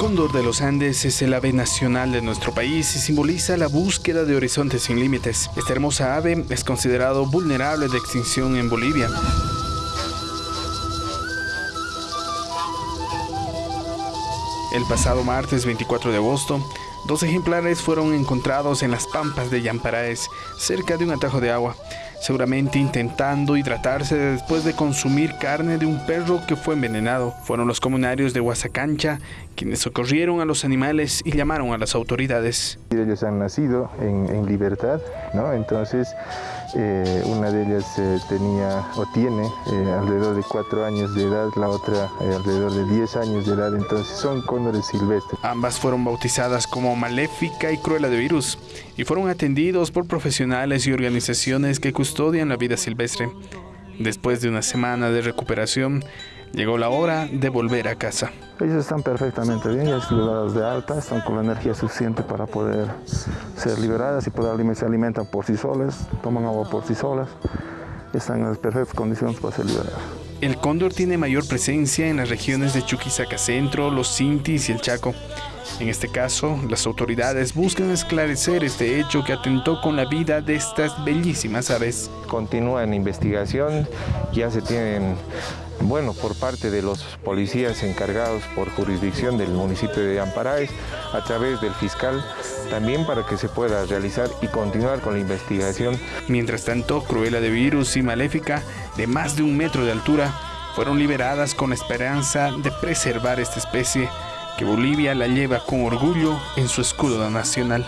cóndor de los Andes es el ave nacional de nuestro país y simboliza la búsqueda de horizontes sin límites. Esta hermosa ave es considerado vulnerable de extinción en Bolivia. El pasado martes 24 de agosto, dos ejemplares fueron encontrados en las pampas de Yamparaes, cerca de un atajo de agua seguramente intentando hidratarse después de consumir carne de un perro que fue envenenado. Fueron los comunarios de Huasacancha quienes socorrieron a los animales y llamaron a las autoridades. Ellos han nacido en, libertad, ¿no? entonces eh, una de ellas eh, tenía o tiene eh, alrededor de cuatro años de edad, la otra alrededor de 10 años de edad, entonces son cóndores silvestres. Ambas fueron bautizadas como Maléfica y Cruela de Virus y fueron atendidos por profesionales y organizaciones que custodian la vida silvestre. Después de una semana de recuperación, llegó la hora de volver a casa. Ellos están perfectamente bien, ya están liberadas de alta, están con la energía suficiente para poder ser liberadas y poder, se alimentan por sí solas, toman agua por sí solas, están en las perfectas condiciones para ser liberadas. El cóndor tiene mayor presencia en las regiones de Chuquisaca Centro, los Cintis y el Chaco. En este caso, las autoridades buscan esclarecer este hecho que atentó con la vida de estas bellísimas aves. Continúa en investigación, ya se tienen bueno, por parte de los policías encargados por jurisdicción del municipio de Amparaes, a través del fiscal, también para que se pueda realizar y continuar con la investigación. Mientras tanto, Cruela de Virus y Maléfica, de más de un metro de altura, fueron liberadas con esperanza de preservar esta especie que Bolivia la lleva con orgullo en su escudo nacional.